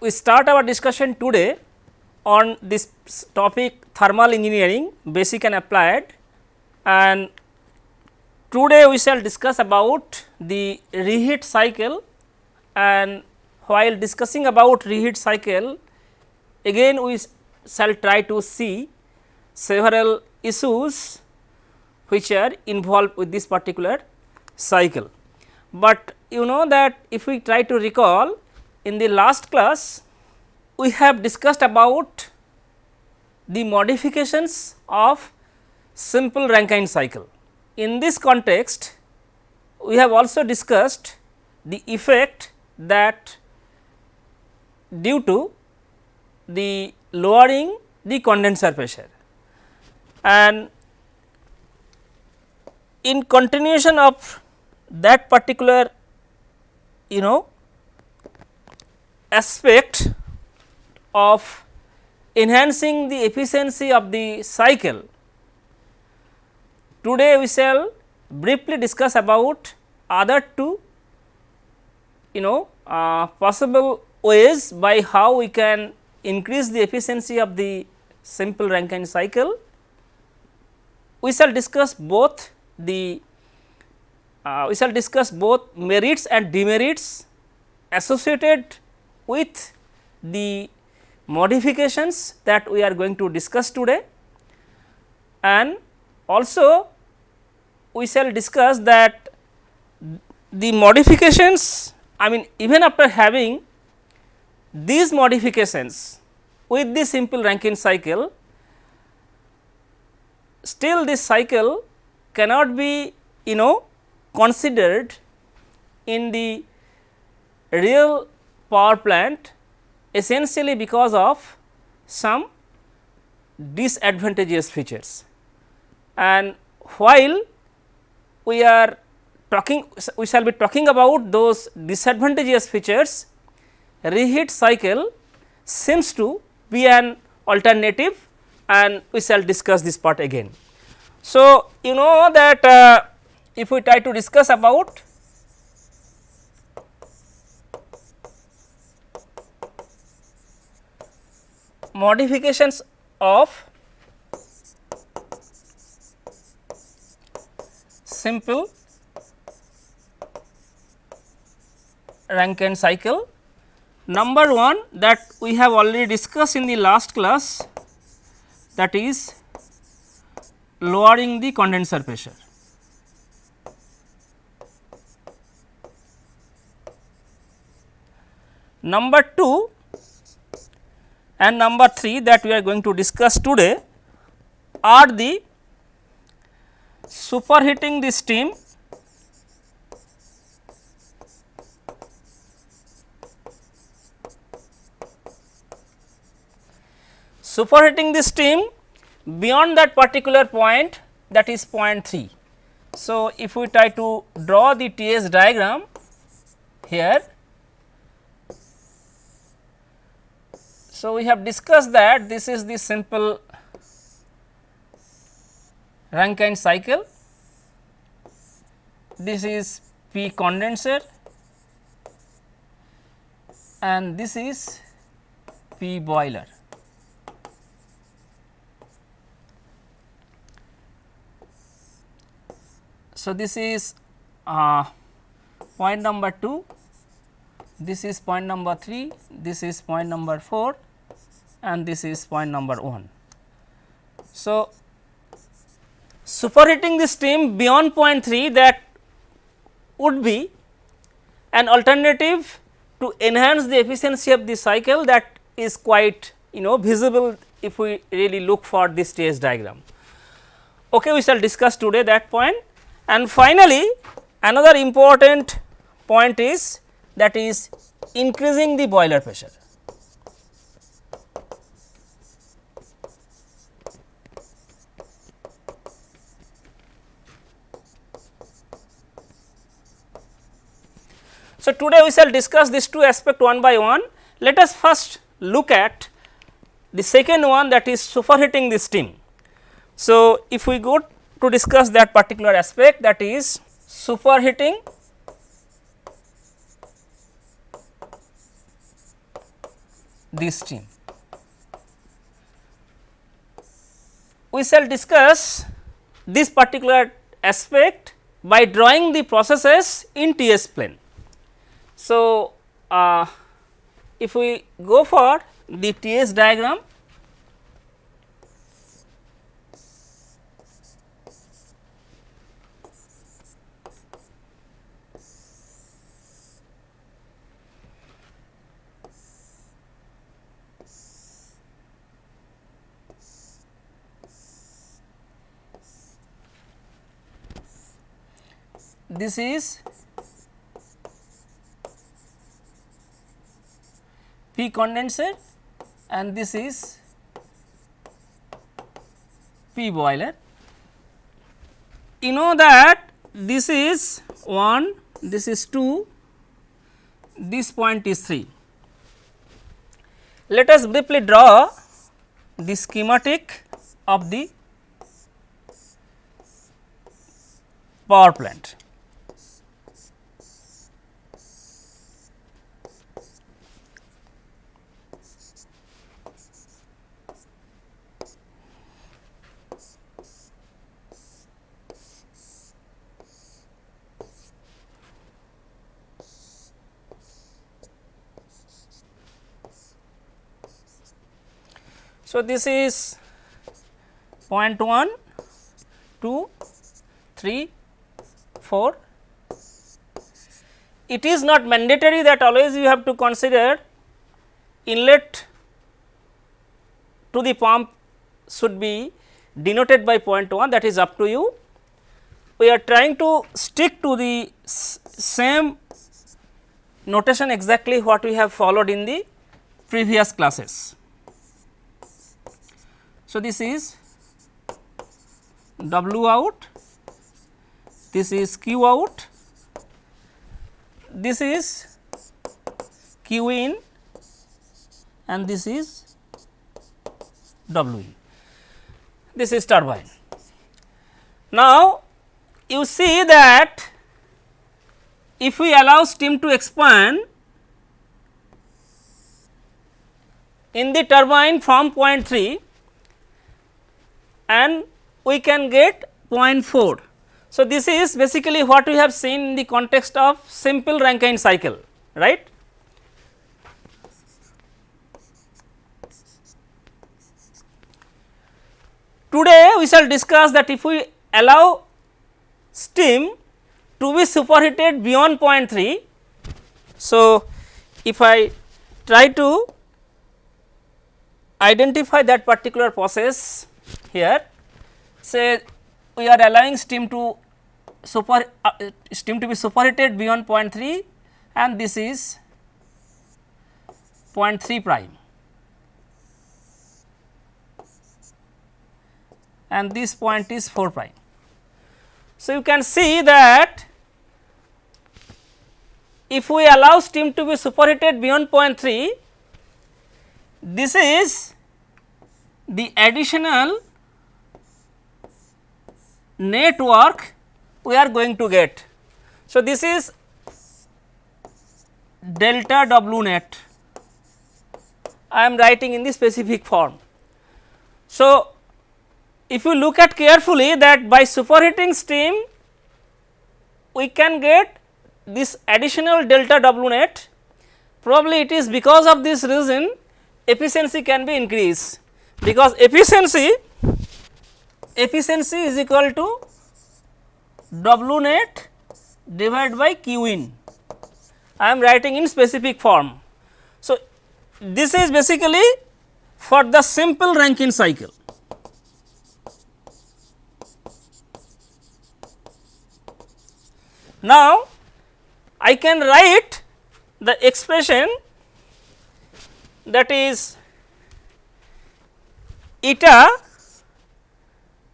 we start our discussion today on this topic thermal engineering basic and applied and today we shall discuss about the reheat cycle and while discussing about reheat cycle again we shall try to see several issues which are involved with this particular cycle. But you know that if we try to recall in the last class we have discussed about the modifications of simple Rankine cycle. In this context we have also discussed the effect that due to the lowering the condenser pressure and in continuation of that particular you know aspect of enhancing the efficiency of the cycle. Today we shall briefly discuss about other two you know uh, possible ways by how we can increase the efficiency of the simple Rankine cycle. We shall discuss both the uh, we shall discuss both merits and demerits associated with the modifications that we are going to discuss today. And also we shall discuss that the modifications I mean even after having these modifications with the simple Rankine cycle still this cycle cannot be you know considered in the real power plant essentially because of some disadvantageous features. And while we are talking we shall be talking about those disadvantageous features reheat cycle seems to be an alternative and we shall discuss this part again. So, you know that uh, if we try to discuss about modifications of simple Rankine cycle. Number 1 that we have already discussed in the last class that is lowering the condenser pressure. Number 2 and number 3 that we are going to discuss today are the superheating the steam superheating the steam beyond that particular point that is point 3. So, if we try to draw the TS diagram here. So, we have discussed that this is the simple Rankine cycle, this is P condenser and this is P boiler. So, this is uh, point number 2, this is point number 3, this is point number 4 and this is point number 1. So, superheating the steam beyond point 3 that would be an alternative to enhance the efficiency of the cycle that is quite you know visible if we really look for this TS diagram. Okay, we shall discuss today that point and finally, another important point is that is increasing the boiler pressure. So, today we shall discuss these two aspects one by one. Let us first look at the second one that is superheating the steam. So, if we go to discuss that particular aspect that is superheating this steam. We shall discuss this particular aspect by drawing the processes in T s plane. So, uh, if we go for the T s diagram this is P condenser and this is P boiler. You know that this is 1, this is 2, this point is 3. Let us briefly draw the schematic of the power plant. So, this is 0.1, 2, 3, 4. It is not mandatory that always you have to consider inlet to the pump should be denoted by 0.1 that is up to you. We are trying to stick to the same notation exactly what we have followed in the previous classes. So, this is W out, this is Q out, this is Q in and this is W in. This is turbine. Now, you see that if we allow steam to expand in the turbine from point 3 and we can get 0.4. So, this is basically what we have seen in the context of simple Rankine cycle right. Today we shall discuss that if we allow steam to be superheated beyond 0.3. So, if I try to identify that particular process here say we are allowing steam to super uh, steam to be superheated beyond 0.3 and this is 0.3 prime and this point is 4 prime. So, you can see that if we allow steam to be superheated beyond 0.3 this is the additional net work we are going to get. So, this is delta W net I am writing in the specific form. So, if you look at carefully that by superheating steam we can get this additional delta W net probably it is because of this reason efficiency can be increased because efficiency efficiency is equal to W net divided by Q in. I am writing in specific form. So, this is basically for the simple Rankine cycle. Now, I can write the expression that is eta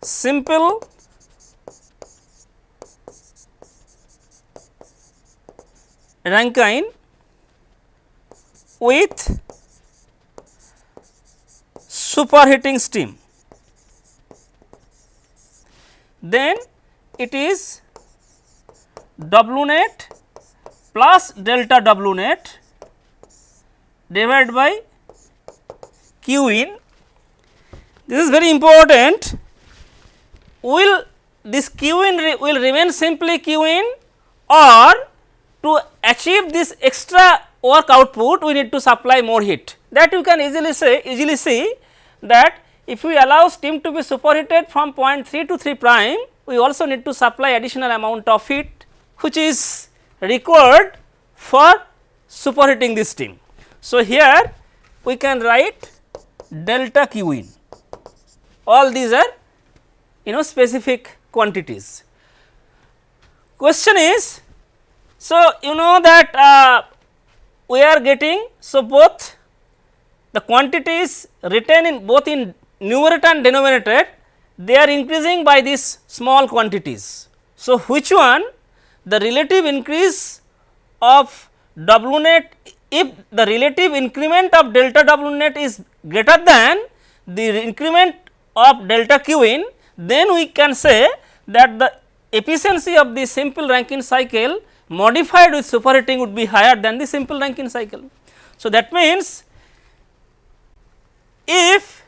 simple Rankine with superheating steam. Then it is W net plus delta W net divided by Q in. This is very important. Will this Q in re will remain simply Q in or to achieve this extra work output we need to supply more heat that you can easily say easily see that if we allow steam to be superheated from point 3 to 3 prime we also need to supply additional amount of heat which is required for superheating this steam. So, here we can write delta Q in all these are you know specific quantities. Question is so you know that uh, we are getting so both the quantities written in both in numerator and denominator they are increasing by these small quantities. So, which one the relative increase of W net if the relative increment of delta W net is greater than the increment of delta Q in then we can say that the efficiency of the simple Rankine cycle modified with superheating would be higher than the simple Rankine cycle. So, that means if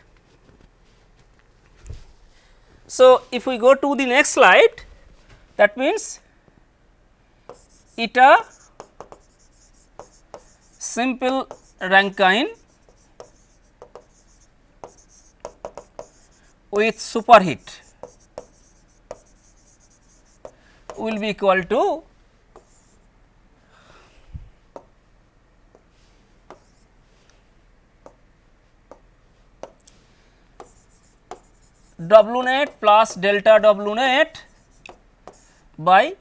so, if we go to the next slide that means eta simple Rankine with superheat will be equal to W net plus delta W net by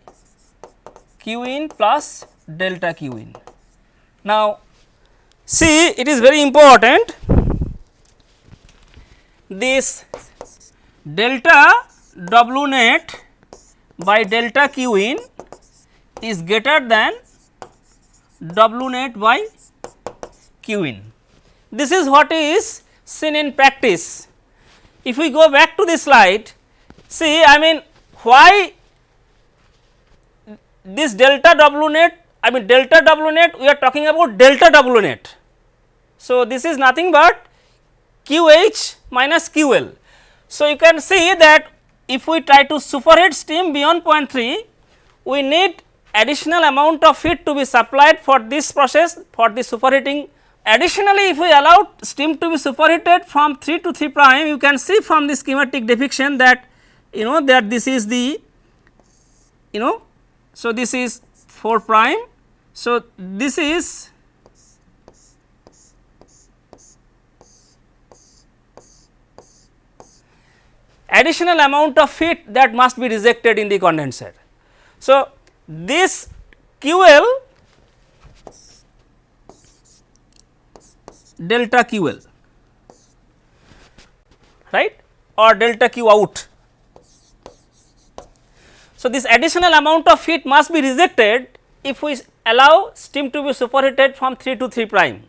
Q in plus delta Q in. Now, see it is very important this delta W net by delta Q in is greater than W net by Q in. This is what is seen in practice if we go back to the slide, see I mean why this delta W net, I mean delta W net we are talking about delta W net. So, this is nothing but QH minus QL. So, you can see that if we try to superheat steam beyond 0.3, we need additional amount of heat to be supplied for this process for the superheating Additionally, if we allow steam to be superheated from 3 to 3 prime, you can see from the schematic depiction that you know that this is the you know. So, this is 4 prime. So, this is additional amount of heat that must be rejected in the condenser. So, this QL delta QL right or delta Q out. So, this additional amount of heat must be rejected if we allow steam to be superheated from 3 to 3 prime.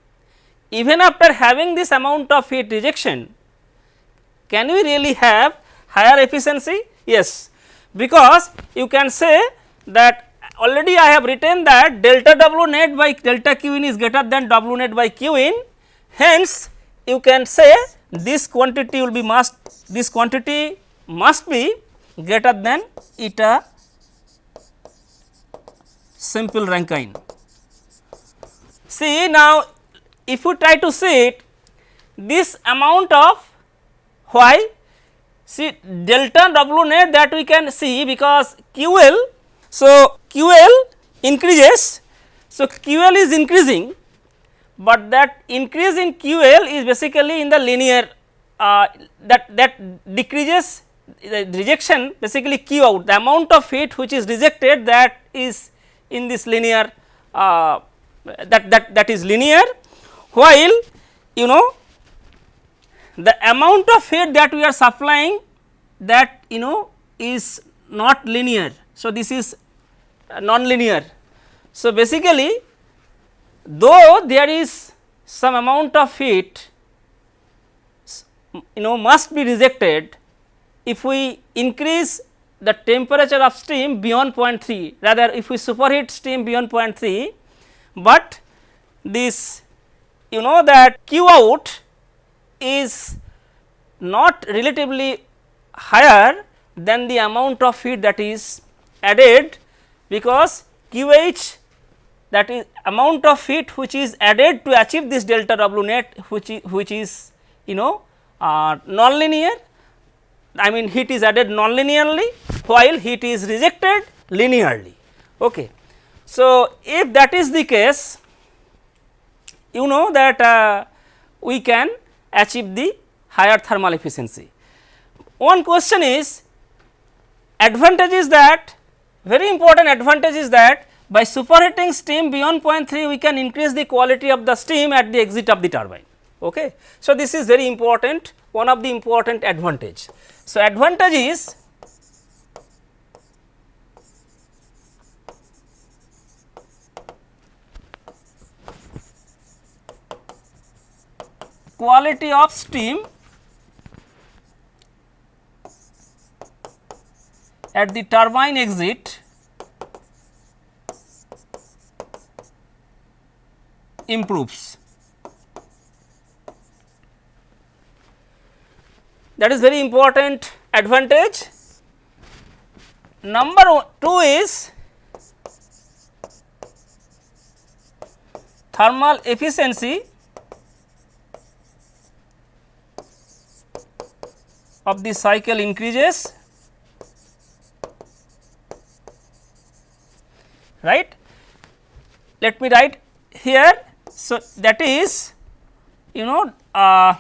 Even after having this amount of heat rejection, can we really have higher efficiency? Yes, because you can say that already I have written that delta W net by delta Q in is greater than W net by Q in Hence, you can say this quantity will be must this quantity must be greater than eta simple Rankine. See now, if you try to see it this amount of why see delta W net that we can see because QL. So, QL increases. So, QL is increasing but that increase in QL is basically in the linear uh, that that decreases the rejection basically Q out the amount of heat which is rejected that is in this linear uh, that that that is linear while you know the amount of heat that we are supplying that you know is not linear. So, this is uh, non-linear. So, basically though there is some amount of heat you know must be rejected if we increase the temperature of steam beyond 0.3 rather if we superheat steam beyond 0.3, but this you know that Q out is not relatively higher than the amount of heat that is added because QH that is amount of heat which is added to achieve this delta W net which is which is you know uh, non-linear I mean heat is added non-linearly while heat is rejected linearly. Okay. So, if that is the case you know that uh, we can achieve the higher thermal efficiency. One question is advantage is that very important advantage is that by superheating steam beyond 0.3 we can increase the quality of the steam at the exit of the turbine. Okay. So, this is very important one of the important advantage. So, advantage is quality of steam at the turbine exit improves. That is very important advantage. Number 2 is thermal efficiency of the cycle increases right. Let me write here. So, that is you know uh,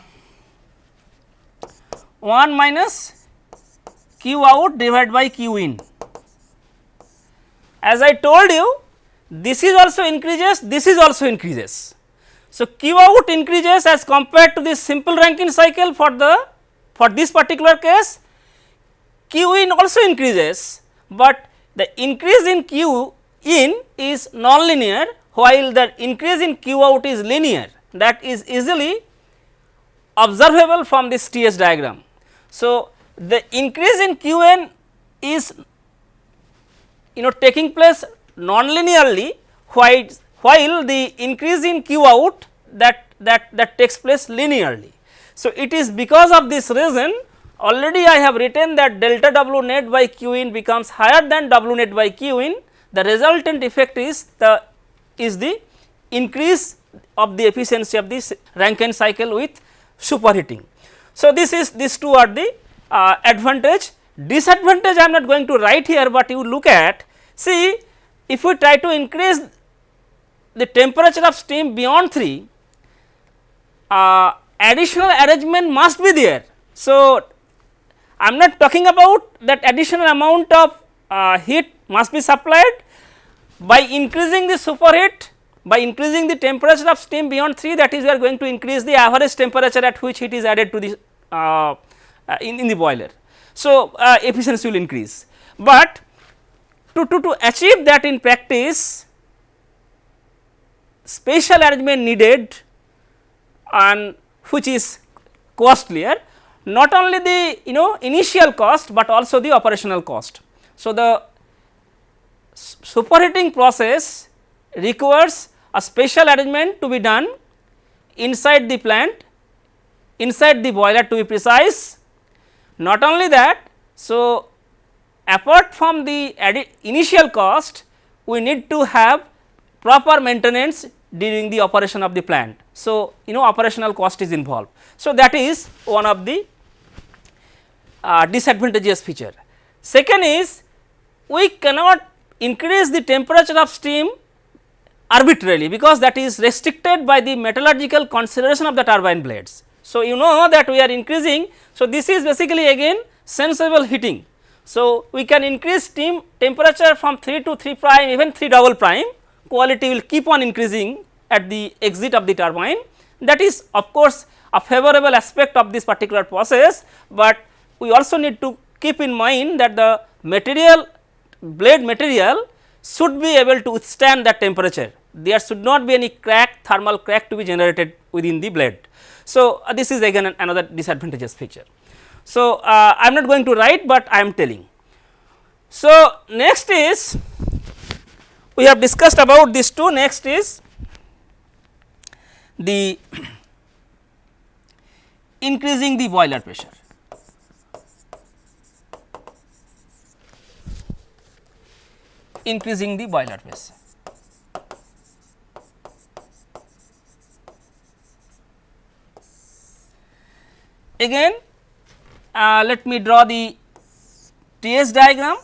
1 minus q out divided by q in. As I told you this is also increases, this is also increases. So, q out increases as compared to this simple Rankine cycle for the for this particular case q in also increases, but the increase in q in is non-linear while the increase in q out is linear that is easily observable from this TS diagram. So, the increase in Q in is you know taking place non-linearly while, while the increase in Q out that, that, that takes place linearly. So, it is because of this reason already I have written that delta W net by Q in becomes higher than W net by Q in the resultant effect is the is the increase of the efficiency of this Rankine cycle with superheating. So, this is these two are the uh, advantage disadvantage I am not going to write here, but you look at see if we try to increase the temperature of steam beyond 3 uh, additional arrangement must be there. So, I am not talking about that additional amount of uh, heat must be supplied by increasing the superheat by increasing the temperature of steam beyond 3 that is we are going to increase the average temperature at which heat is added to the uh, uh, in, in the boiler. So, uh, efficiency will increase, but to, to, to achieve that in practice special arrangement needed and which is costlier not only the you know initial cost, but also the operational cost. So, the superheating process requires a special arrangement to be done inside the plant inside the boiler to be precise. Not only that, so apart from the initial cost, we need to have proper maintenance during the operation of the plant. So, you know operational cost is involved. So, that is one of the uh, disadvantageous feature. Second is we cannot increase the temperature of steam arbitrarily because that is restricted by the metallurgical consideration of the turbine blades. So, you know that we are increasing. So, this is basically again sensible heating. So, we can increase steam temperature from 3 to 3 prime even 3 double prime quality will keep on increasing at the exit of the turbine that is of course a favorable aspect of this particular process, but we also need to keep in mind that the material blade material should be able to withstand that temperature. There should not be any crack thermal crack to be generated within the blade. So, uh, this is again another disadvantageous feature. So, uh, I am not going to write, but I am telling. So, next is we have discussed about these two next is the increasing the boiler pressure. increasing the boiler pressure. Again uh, let me draw the TS diagram.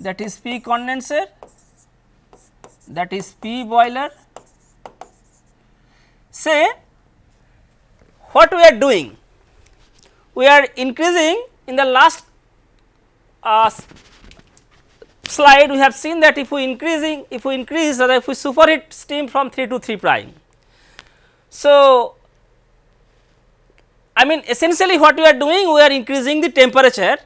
That is P condenser that is P boiler. Say what we are doing? We are increasing in the last uh, slide we have seen that if we increasing if we increase or if we superheat steam from 3 to 3 prime. So, I mean essentially what we are doing we are increasing the temperature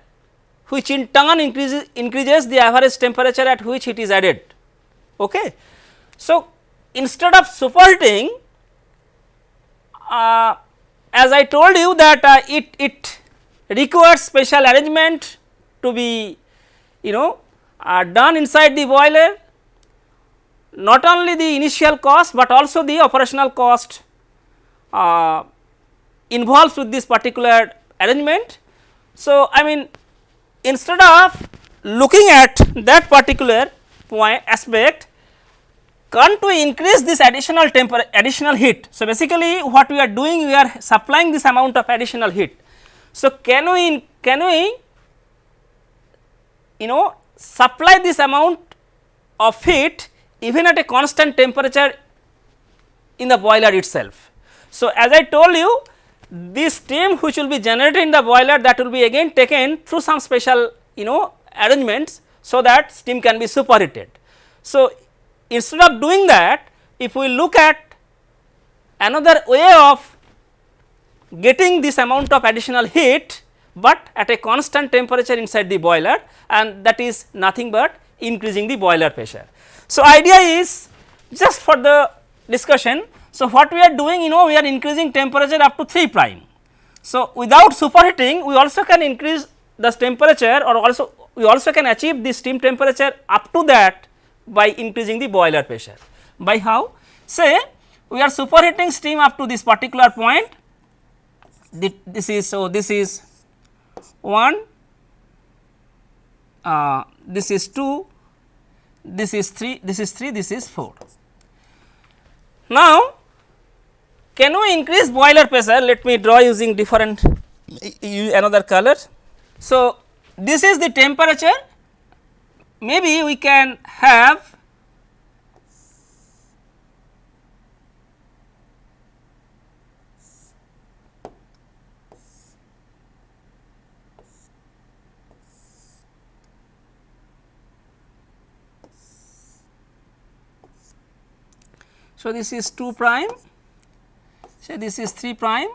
which in turn increases increases the average temperature at which it is added. Okay. So, instead of superheating uh, as I told you that uh, it, it requires special arrangement to be you know uh, done inside the boiler not only the initial cost, but also the operational cost uh, involved with this particular arrangement. So, I mean instead of looking at that particular point aspect can't we increase this additional temperature additional heat. So, basically what we are doing we are supplying this amount of additional heat. So, can we can we you know supply this amount of heat even at a constant temperature in the boiler itself. So, as I told you this steam which will be generated in the boiler that will be again taken through some special you know arrangements so that steam can be superheated. So, instead of doing that if we look at another way of getting this amount of additional heat, but at a constant temperature inside the boiler and that is nothing but increasing the boiler pressure. So, idea is just for the discussion. So, what we are doing you know we are increasing temperature up to 3 prime. So, without superheating we also can increase the temperature or also we also can achieve the steam temperature up to that by increasing the boiler pressure. By how? Say we are superheating steam up to this particular point, this is so this is 1, uh, this is 2, this is 3, this is 3, this is 4. Now, can we increase boiler pressure? Let me draw using different another color. So, this is the temperature maybe we can have So, this is 2 prime, say this is 3 prime,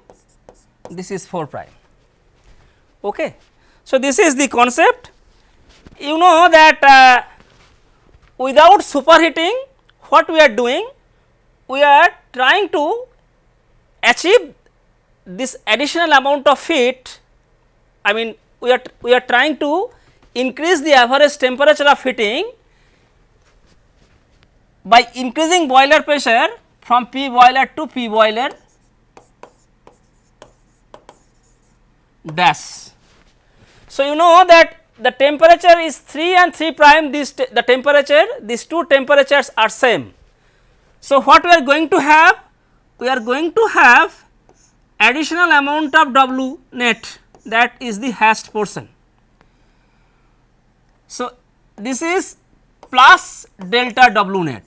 this is 4 prime. Okay. So, this is the concept you know that uh, without superheating what we are doing we are trying to achieve this additional amount of heat I mean we are we are trying to increase the average temperature of heating by increasing boiler pressure from P boiler to P boiler dash. So, you know that the temperature is 3 and 3 prime this the temperature these two temperatures are same. So, what we are going to have? We are going to have additional amount of W net that is the hashed portion. So, this is plus delta W net.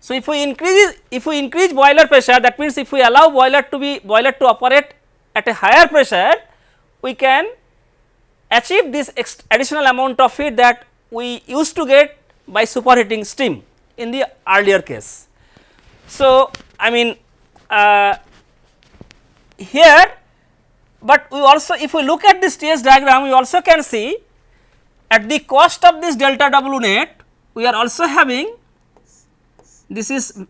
So, if we increase if we increase boiler pressure that means if we allow boiler to be boiler to operate at a higher pressure we can achieve this additional amount of heat that we used to get by superheating steam in the earlier case. So, I mean uh, here, but we also if we look at this TS diagram we also can see at the cost of this delta W net we are also having this is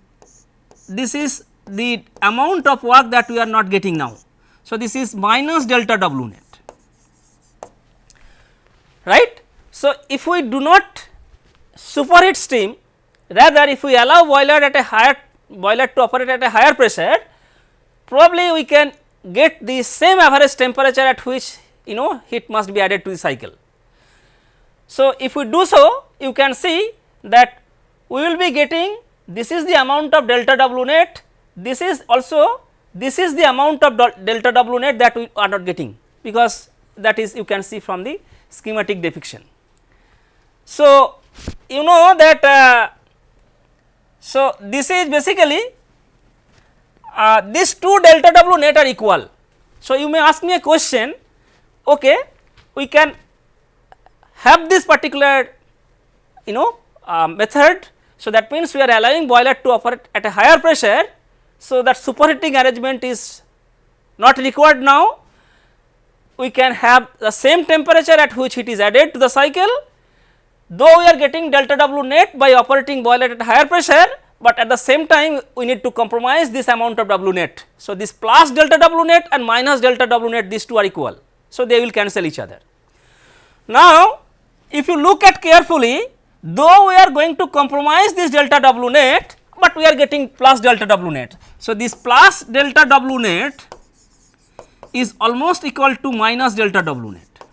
this is the amount of work that we are not getting now. So, this is minus delta W net right. So, if we do not superheat steam rather if we allow boiler at a higher boiler to operate at a higher pressure probably we can get the same average temperature at which you know heat must be added to the cycle. So, if we do so you can see that we will be getting this is the amount of delta W net this is also this is the amount of delta W net that we are not getting because that is you can see from the schematic depiction. So, you know that uh, so this is basically uh, these two delta W net are equal. So, you may ask me a question okay we can have this particular you know uh, method. So, that means we are allowing boiler to operate at a higher pressure. So, that superheating arrangement is not required now we can have the same temperature at which it is added to the cycle though we are getting delta W net by operating boiler at higher pressure, but at the same time we need to compromise this amount of W net. So, this plus delta W net and minus delta W net these two are equal. So, they will cancel each other. Now, if you look at carefully though we are going to compromise this delta W net, but we are getting plus delta W net. So, this plus delta W net is almost equal to minus delta W net.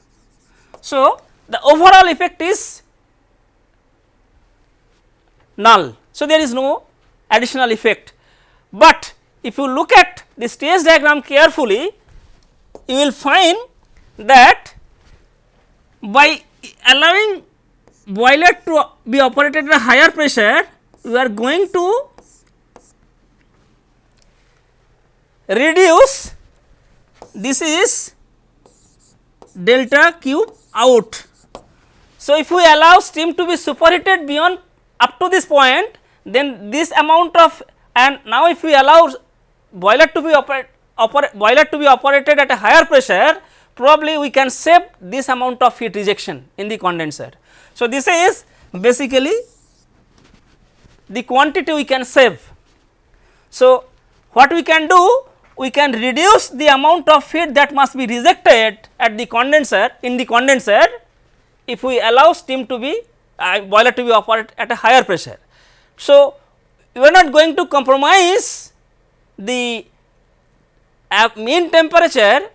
So, the overall effect is null. So, there is no additional effect, but if you look at the stage diagram carefully you will find that by allowing boiler to be operated at a higher pressure we are going to reduce this is delta Q out. So, if we allow steam to be superheated beyond up to this point then this amount of and now if we allow boiler to be operate, boiler to be operated at a higher pressure probably we can save this amount of heat rejection in the condenser. So, this is basically the quantity we can save. So, what we can do we can reduce the amount of heat that must be rejected at the condenser in the condenser if we allow steam to be uh, boiler to be operated at a higher pressure. So, we are not going to compromise the uh, mean temperature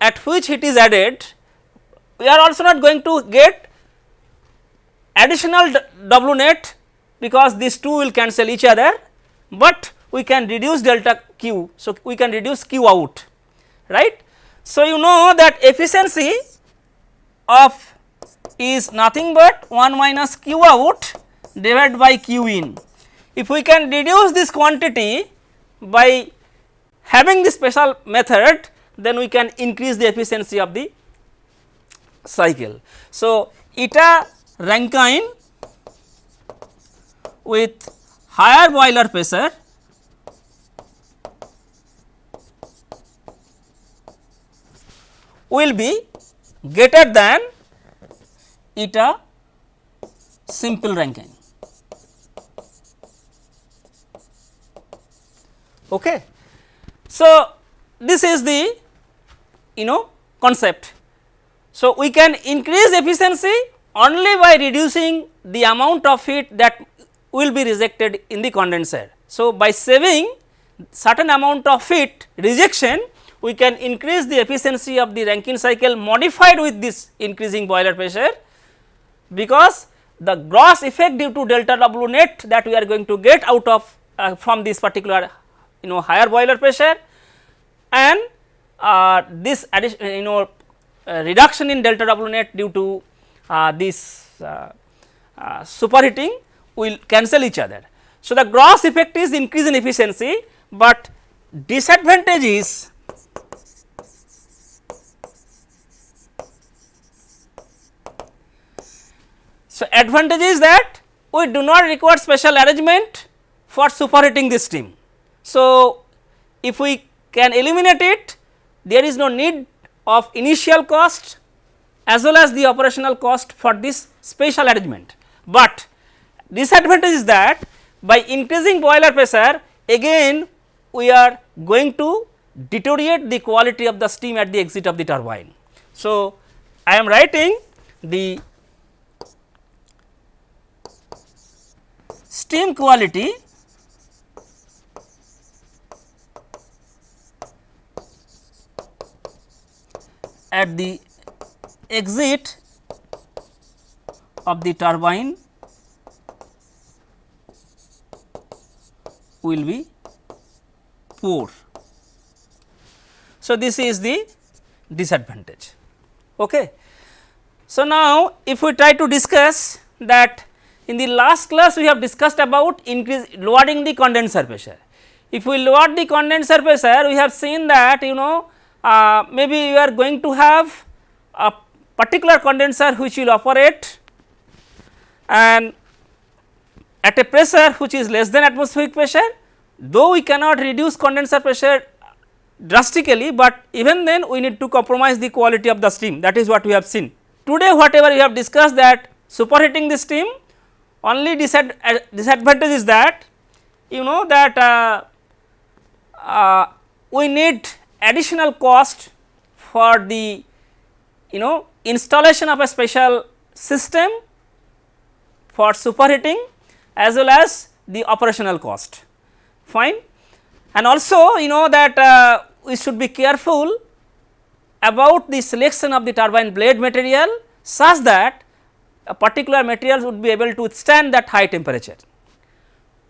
at which heat is added, we are also not going to get additional W net because these two will cancel each other, but we can reduce delta q. So, we can reduce q out right. So, you know that efficiency of is nothing but 1 minus q out divided by q in. If we can reduce this quantity by having this special method then we can increase the efficiency of the cycle. So, eta Rankine with higher boiler pressure will be greater than eta simple Rankine. Okay. So, this is the you know concept. So, we can increase efficiency only by reducing the amount of heat that will be rejected in the condenser. So, by saving certain amount of heat rejection we can increase the efficiency of the Rankine cycle modified with this increasing boiler pressure because the gross effect due to delta W net that we are going to get out of uh, from this particular you know higher boiler pressure and uh, this addition you know uh, reduction in delta W net due to uh, this uh, uh, superheating will cancel each other. So, the gross effect is increase in efficiency, but disadvantage is So, advantage is that we do not require special arrangement for superheating this steam. So, if we can eliminate it there is no need of initial cost as well as the operational cost for this special arrangement. But disadvantage is that by increasing boiler pressure again we are going to deteriorate the quality of the steam at the exit of the turbine. So, I am writing the steam quality at the exit of the turbine will be poor. So, this is the disadvantage. Okay. So, now if we try to discuss that in the last class we have discussed about increase lowering the condenser pressure. If we lower the condenser pressure we have seen that you know uh, maybe you are going to have a particular condenser which will operate and at a pressure which is less than atmospheric pressure though we cannot reduce condenser pressure drastically, but even then we need to compromise the quality of the steam that is what we have seen. Today whatever we have discussed that superheating the steam only disad uh, disadvantage is that you know that uh, uh, we need additional cost for the you know installation of a special system for superheating as well as the operational cost fine. And also you know that uh, we should be careful about the selection of the turbine blade material such that a particular material would be able to withstand that high temperature.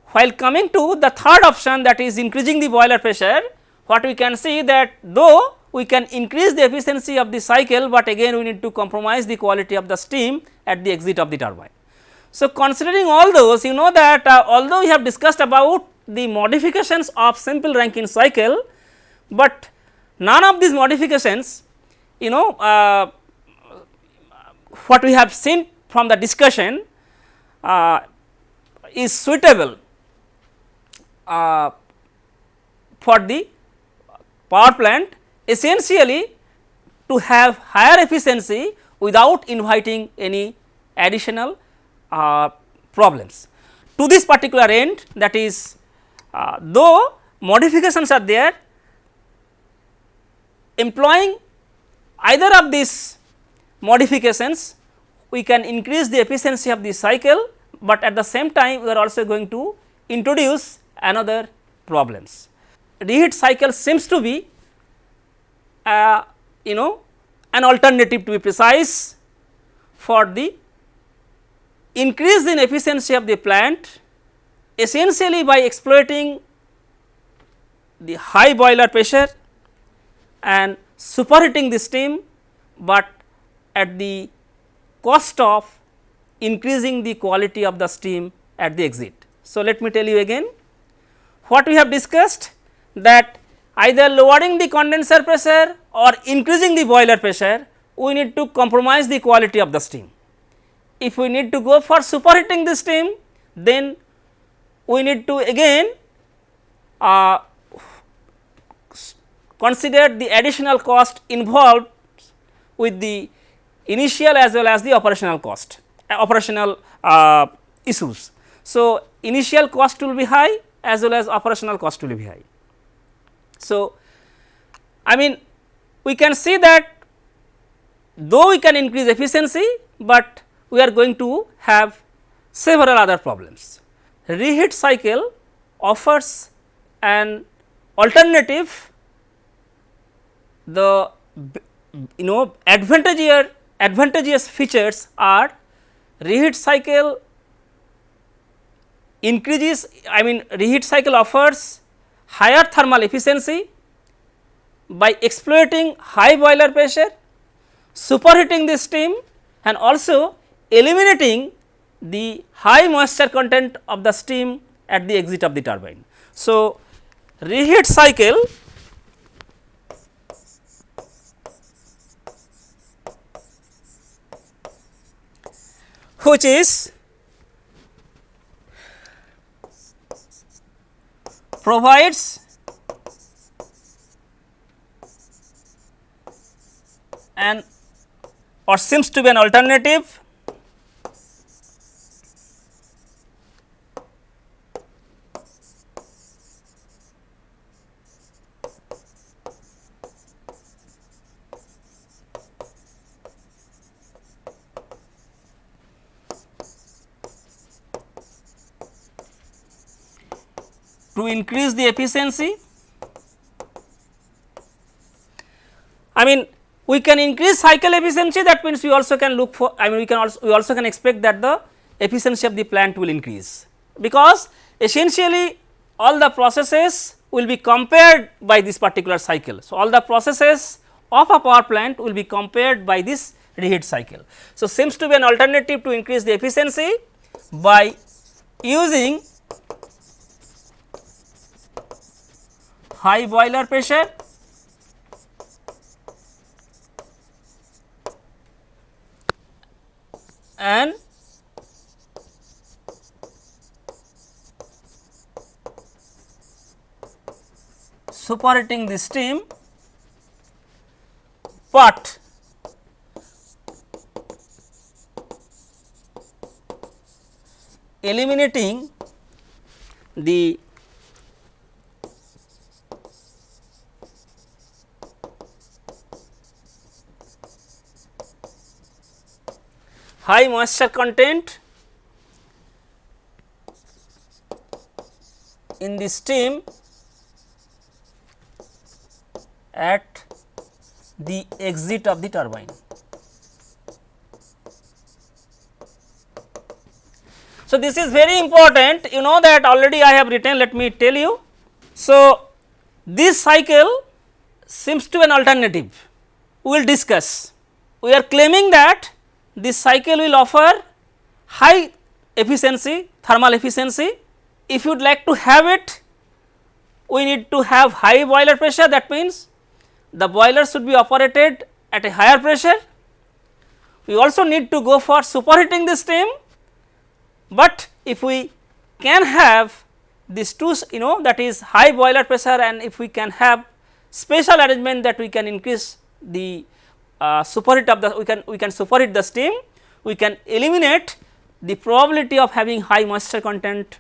While coming to the third option that is increasing the boiler pressure, what we can see that though we can increase the efficiency of the cycle, but again we need to compromise the quality of the steam at the exit of the turbine. So, considering all those you know that uh, although we have discussed about the modifications of simple Rankine cycle, but none of these modifications you know uh, what we have seen from the discussion uh, is suitable uh, for the power plant essentially to have higher efficiency without inviting any additional uh, problems. To this particular end that is uh, though modifications are there employing either of these modifications we can increase the efficiency of the cycle, but at the same time we are also going to introduce another problems. Reheat cycle seems to be uh, you know an alternative to be precise for the increase in efficiency of the plant essentially by exploiting the high boiler pressure and superheating the steam, but at the cost of increasing the quality of the steam at the exit. So, let me tell you again what we have discussed that either lowering the condenser pressure or increasing the boiler pressure we need to compromise the quality of the steam. If we need to go for superheating the steam then we need to again uh, consider the additional cost involved with the initial as well as the operational cost uh, operational uh, issues. So, initial cost will be high as well as operational cost will be high. So, I mean we can see that though we can increase efficiency, but we are going to have several other problems. Reheat cycle offers an alternative the you know advantageous advantageous features are reheat cycle increases I mean reheat cycle offers higher thermal efficiency by exploiting high boiler pressure, superheating the steam and also eliminating the high moisture content of the steam at the exit of the turbine. So, reheat cycle which is provides an or seems to be an alternative to increase the efficiency. I mean we can increase cycle efficiency that means we also can look for I mean we can also we also can expect that the efficiency of the plant will increase because essentially all the processes will be compared by this particular cycle. So, all the processes of a power plant will be compared by this reheat cycle. So, seems to be an alternative to increase the efficiency by using high boiler pressure. And superheating the steam, but eliminating the high moisture content in the steam at the exit of the turbine. So, this is very important you know that already I have written let me tell you. So, this cycle seems to an alternative we will discuss. We are claiming that this cycle will offer high efficiency thermal efficiency. If you would like to have it we need to have high boiler pressure that means the boiler should be operated at a higher pressure. We also need to go for superheating the steam, but if we can have these two you know that is high boiler pressure and if we can have special arrangement that we can increase the uh, superheat of the we can we can superheat the steam we can eliminate the probability of having high moisture content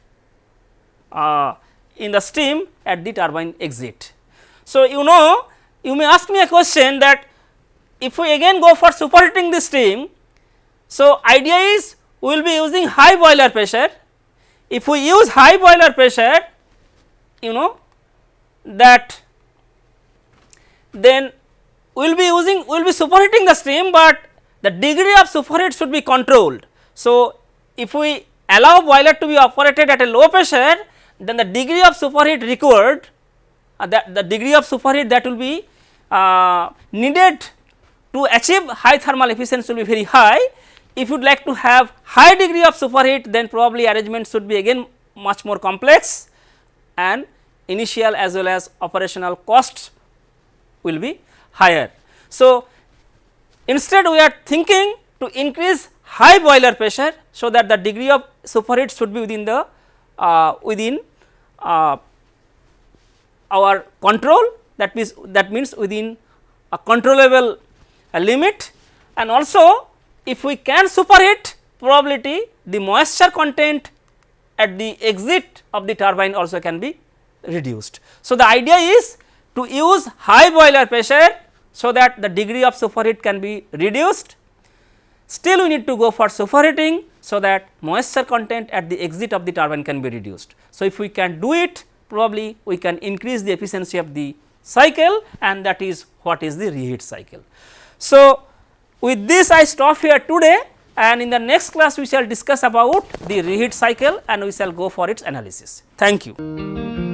uh, in the steam at the turbine exit. So, you know you may ask me a question that if we again go for superheating the steam. So, idea is we will be using high boiler pressure. If we use high boiler pressure you know that then we will be using we will be superheating the steam, but the degree of superheat should be controlled. So, if we allow boiler to be operated at a low pressure then the degree of superheat required uh, that the degree of superheat that will be uh, needed to achieve high thermal efficiency will be very high. If you would like to have high degree of superheat then probably arrangement should be again much more complex and initial as well as operational costs will be higher. So, instead we are thinking to increase high boiler pressure so that the degree of superheat should be within the uh, within uh, our control that means that means within a controllable limit and also if we can superheat probability the moisture content at the exit of the turbine also can be reduced. So, the idea is to use high boiler pressure so that the degree of superheat can be reduced. Still we need to go for superheating so that moisture content at the exit of the turbine can be reduced. So, if we can do it probably we can increase the efficiency of the cycle and that is what is the reheat cycle. So, with this I stop here today and in the next class we shall discuss about the reheat cycle and we shall go for its analysis. Thank you.